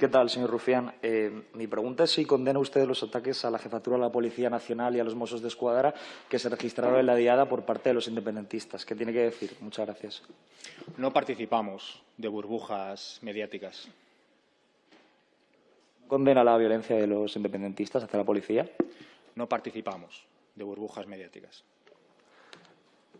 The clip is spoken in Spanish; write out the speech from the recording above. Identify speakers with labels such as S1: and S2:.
S1: ¿Qué tal, señor Rufián? Eh, mi pregunta es si condena usted los ataques a la jefatura de la Policía Nacional y a los Mossos de Escuadra que se registraron en la Diada por parte de los independentistas. ¿Qué tiene que decir? Muchas gracias.
S2: No participamos de burbujas mediáticas.
S1: ¿Condena la violencia de los independentistas hacia la policía?
S2: No participamos de burbujas mediáticas.